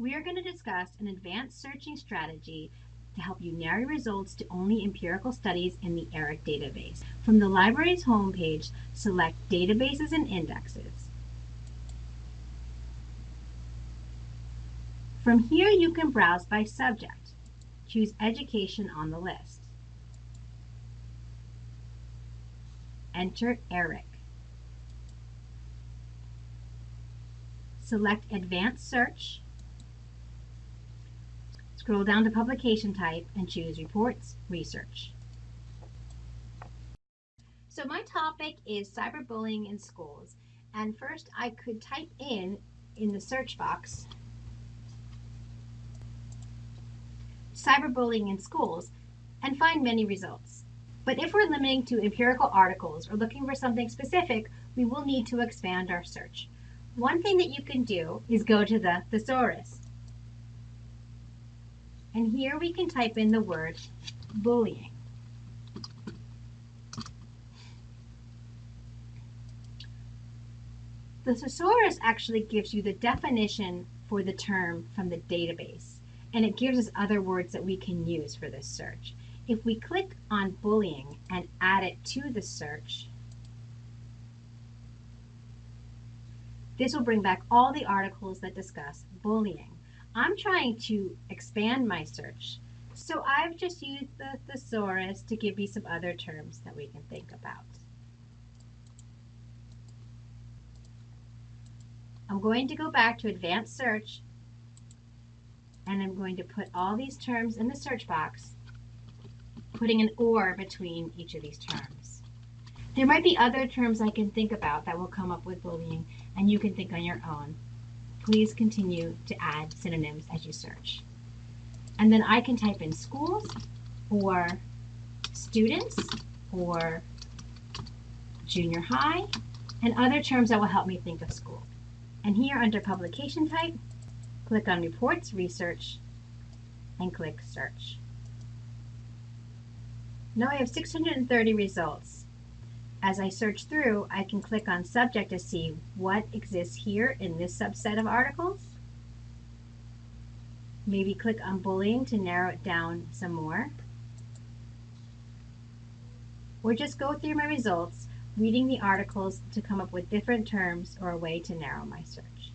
we are going to discuss an advanced searching strategy to help you narrow results to only empirical studies in the ERIC database. From the library's homepage, select Databases and Indexes. From here, you can browse by subject. Choose Education on the list. Enter ERIC. Select Advanced Search Scroll down to publication type and choose reports, research. So my topic is cyberbullying in schools. And first I could type in, in the search box, cyberbullying in schools and find many results. But if we're limiting to empirical articles or looking for something specific, we will need to expand our search. One thing that you can do is go to the thesaurus. And here we can type in the word bullying. The thesaurus actually gives you the definition for the term from the database, and it gives us other words that we can use for this search. If we click on bullying and add it to the search, this will bring back all the articles that discuss bullying. I'm trying to expand my search. So I've just used the thesaurus to give me some other terms that we can think about. I'm going to go back to advanced search and I'm going to put all these terms in the search box, putting an or between each of these terms. There might be other terms I can think about that will come up with bullying and you can think on your own please continue to add synonyms as you search. And then I can type in schools or students or junior high and other terms that will help me think of school. And here under publication type, click on reports, research, and click search. Now I have 630 results. As I search through, I can click on subject to see what exists here in this subset of articles. Maybe click on bullying to narrow it down some more. Or just go through my results, reading the articles to come up with different terms or a way to narrow my search.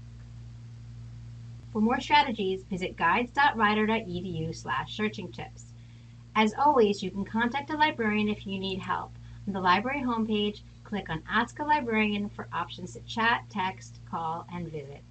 For more strategies, visit guides.rider.edu slash searching tips. As always, you can contact a librarian if you need help. On the library homepage, click on Ask a Librarian for options to chat, text, call, and visit.